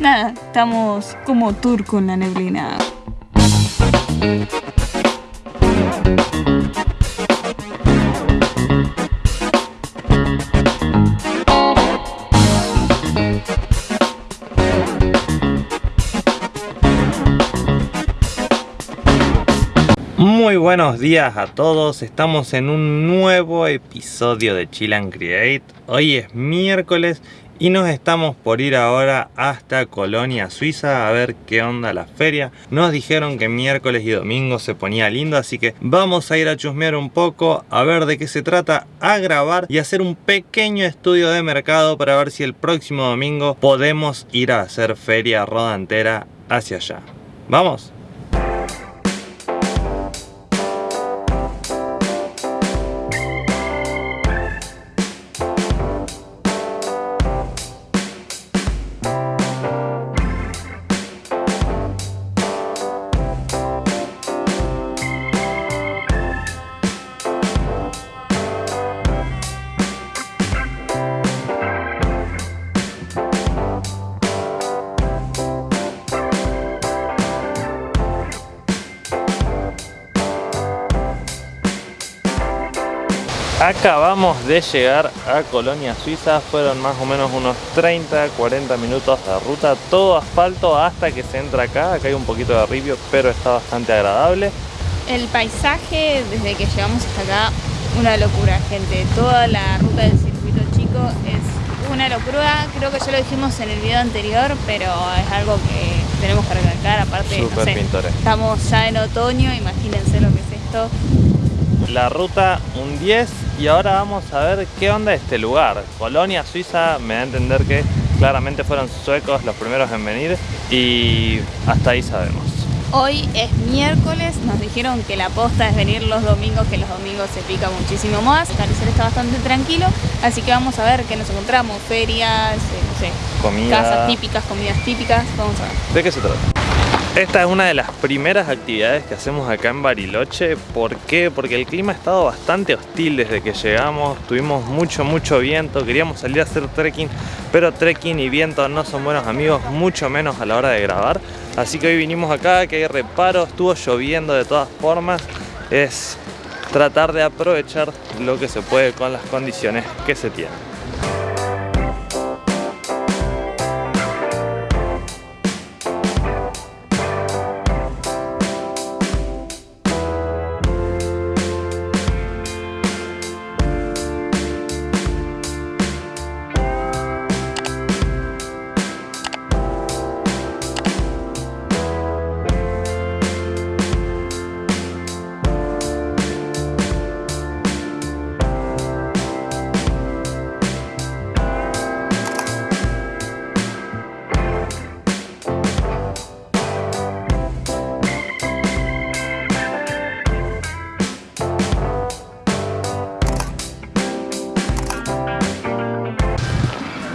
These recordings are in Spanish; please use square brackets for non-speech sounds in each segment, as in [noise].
nada, estamos como turco en la neblina. Muy buenos días a todos, estamos en un nuevo episodio de Chill and Create. Hoy es miércoles y nos estamos por ir ahora hasta Colonia, Suiza a ver qué onda la feria. Nos dijeron que miércoles y domingo se ponía lindo, así que vamos a ir a chusmear un poco, a ver de qué se trata, a grabar y hacer un pequeño estudio de mercado para ver si el próximo domingo podemos ir a hacer feria roda entera hacia allá. ¿Vamos? Acabamos de llegar a Colonia Suiza, fueron más o menos unos 30-40 minutos de ruta, todo asfalto hasta que se entra acá, acá hay un poquito de ripio, pero está bastante agradable. El paisaje desde que llegamos hasta acá, una locura gente, toda la ruta del circuito chico es una locura, creo que ya lo dijimos en el video anterior, pero es algo que tenemos que recalcar, aparte, no sé, estamos ya en otoño, imagínense lo que es esto. La ruta un 10 y ahora vamos a ver qué onda este lugar. Colonia Suiza me da a entender que claramente fueron suecos los primeros en venir y hasta ahí sabemos. Hoy es miércoles, nos dijeron que la posta es venir los domingos, que los domingos se pica muchísimo más. El parecer está bastante tranquilo, así que vamos a ver qué nos encontramos, ferias, eh, no sé, Comida. casas típicas, comidas típicas, vamos a ver. ¿De qué se trata? Esta es una de las primeras actividades que hacemos acá en Bariloche. ¿Por qué? Porque el clima ha estado bastante hostil desde que llegamos. Tuvimos mucho, mucho viento. Queríamos salir a hacer trekking, pero trekking y viento no son buenos amigos, mucho menos a la hora de grabar. Así que hoy vinimos acá, que hay reparo, estuvo lloviendo de todas formas. Es tratar de aprovechar lo que se puede con las condiciones que se tienen.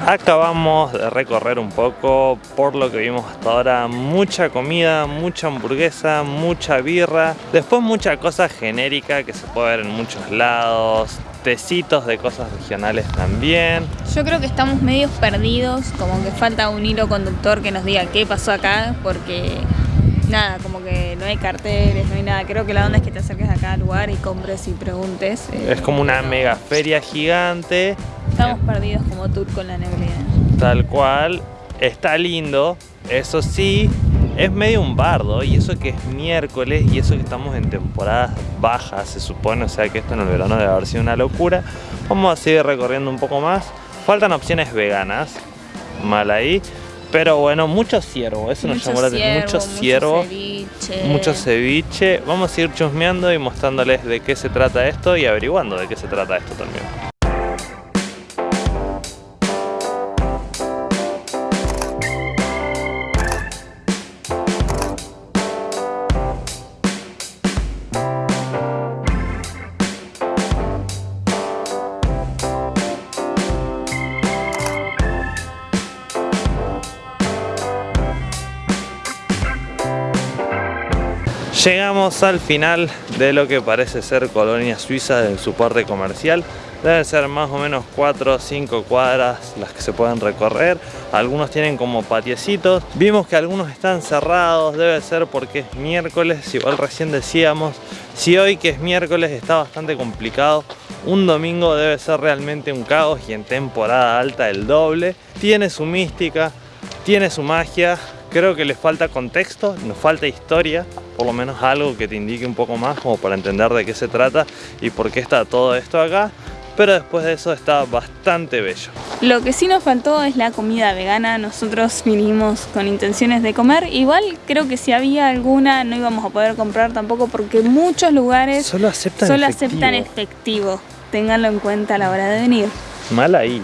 Acabamos de recorrer un poco por lo que vimos hasta ahora, mucha comida, mucha hamburguesa, mucha birra, después mucha cosa genérica que se puede ver en muchos lados, tecitos de cosas regionales también. Yo creo que estamos medios perdidos, como que falta un hilo conductor que nos diga qué pasó acá, porque nada, como que no hay carteles, no hay nada. Creo que la onda es que te acerques a cada lugar y compres y preguntes. eh, Es como una mega feria gigante Estamos perdidos como turco en la neblina. Tal cual, está lindo, eso sí, es medio un bardo y eso que es miércoles y eso que estamos en temporadas bajas se supone, o sea que esto en el verano debe haber sido una locura. Vamos a seguir recorriendo un poco más, faltan opciones veganas, mal ahí, pero bueno, mucho ciervo, eso nos llamó la atención, mucho ciervo, ceviche. mucho ceviche. Vamos a ir chusmeando y mostrándoles de qué se trata esto y averiguando de qué se trata esto también. Llegamos al final de lo que parece ser colonia suiza de su parte comercial. Deben ser más o menos 4 o 5 cuadras las que se pueden recorrer. Algunos tienen como patiecitos. Vimos que algunos están cerrados, debe ser porque es miércoles. Igual recién decíamos, si hoy que es miércoles está bastante complicado, un domingo debe ser realmente un caos y en temporada alta el doble. Tiene su mística, tiene su magia, creo que les falta contexto, nos falta historia, por lo menos algo que te indique un poco más como para entender de qué se trata y por qué está todo esto acá pero después de eso está bastante bello. Lo que sí nos faltó es la comida vegana, nosotros vinimos con intenciones de comer, igual creo que si había alguna no íbamos a poder comprar tampoco porque muchos lugares solo aceptan solo efectivo. aceptan efectivo, ténganlo en cuenta a la hora de venir. Mal ahí,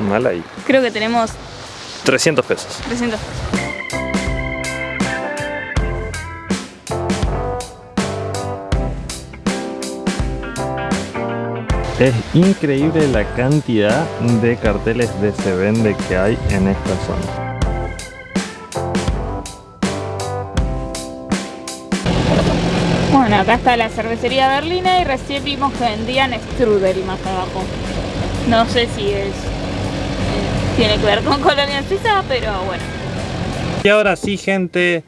mal ahí. Creo que tenemos 300 pesos. 300 pesos. Es increíble la cantidad de carteles de se vende que hay en esta zona. Bueno, acá está la cervecería berlina y recién vimos que vendían strudel más abajo. No sé si es eh, tiene que ver con [laughs] Colonia Suiza, pero bueno. Y ahora sí, gente,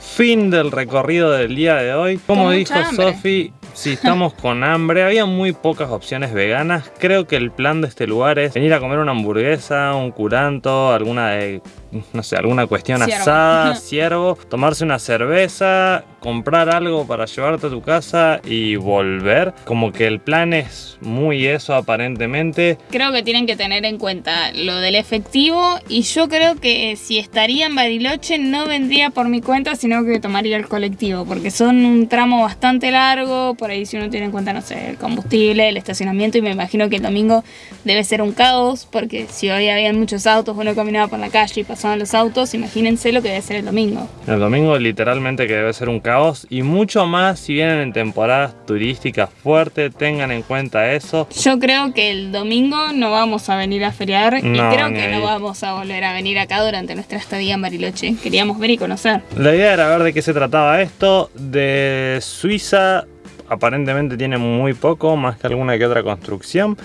fin del recorrido del día de hoy. Como dijo. Sofi, si estamos con hambre, había muy pocas opciones veganas. Creo que el plan de este lugar es venir a comer una hamburguesa, un curanto, alguna de, no sé, alguna cuestión Ciervo. asada, [laughs] ciervo, tomarse una cerveza, comprar algo para llevarte a tu casa y volver. Como que el plan es muy eso aparentemente. Creo que tienen que tener en cuenta lo del efectivo y yo creo que si estaría en Bariloche no vendría por mi cuenta, sino que tomaría el colectivo, porque son un tramo bastante largo, por ahí si uno tiene en cuenta, no sé, el combustible, el estacionamiento y me imagino que el domingo debe ser un caos, porque si hoy habían muchos autos, uno caminaba por la calle y pasaban los autos, imagínense lo que debe ser el domingo. El domingo literalmente que debe ser un caos y mucho más si vienen en temporadas turísticas fuertes, tengan en cuenta eso. Yo creo que el domingo no vamos a venir a feriar y creo que ahí. no vamos a volver a venir acá durante nuestra estadía en Bariloche. Queríamos ver y conocer. La idea era ver de qué se trataba esto. De Suiza aparentemente tiene muy poco, más que alguna que otra construcción.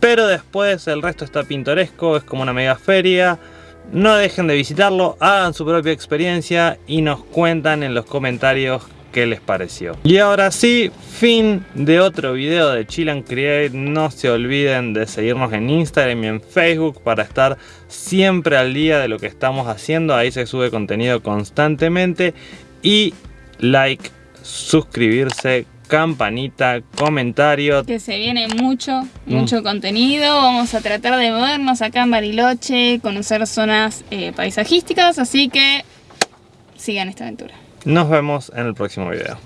Pero después el resto está pintoresco, es como una mega feria. No dejen de visitarlo, hagan su propia experiencia y nos cuentan en los comentarios qué les pareció. Y ahora sí, fin de otro video de Chill Create. No se olviden de seguirnos en Instagram y en Facebook para estar siempre al día de lo que estamos haciendo. Ahí se sube contenido constantemente. Y like, suscribirse, campanita, comentario. Que se viene mucho, mucho contenido. Vamos a tratar de movernos acá en Bariloche, conocer zonas eh, paisajísticas, así que sigan esta aventura. Nos vemos en el próximo video.